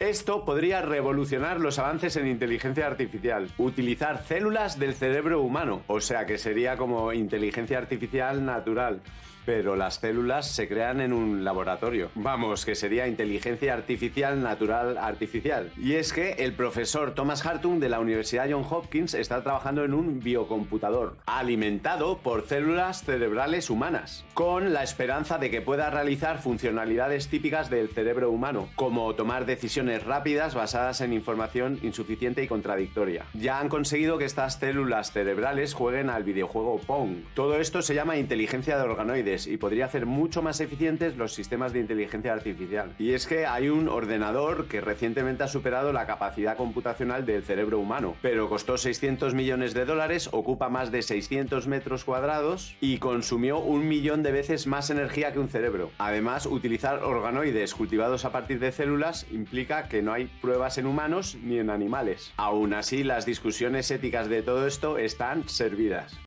Esto podría revolucionar los avances en inteligencia artificial, utilizar células del cerebro humano, o sea que sería como inteligencia artificial natural pero las células se crean en un laboratorio. Vamos, que sería inteligencia artificial natural artificial. Y es que el profesor Thomas Hartung de la Universidad John Hopkins está trabajando en un biocomputador alimentado por células cerebrales humanas, con la esperanza de que pueda realizar funcionalidades típicas del cerebro humano, como tomar decisiones rápidas basadas en información insuficiente y contradictoria. Ya han conseguido que estas células cerebrales jueguen al videojuego Pong. Todo esto se llama inteligencia de organoides y podría hacer mucho más eficientes los sistemas de inteligencia artificial. Y es que hay un ordenador que recientemente ha superado la capacidad computacional del cerebro humano, pero costó 600 millones de dólares, ocupa más de 600 metros cuadrados y consumió un millón de veces más energía que un cerebro. Además, utilizar organoides cultivados a partir de células implica que no hay pruebas en humanos ni en animales. Aún así, las discusiones éticas de todo esto están servidas.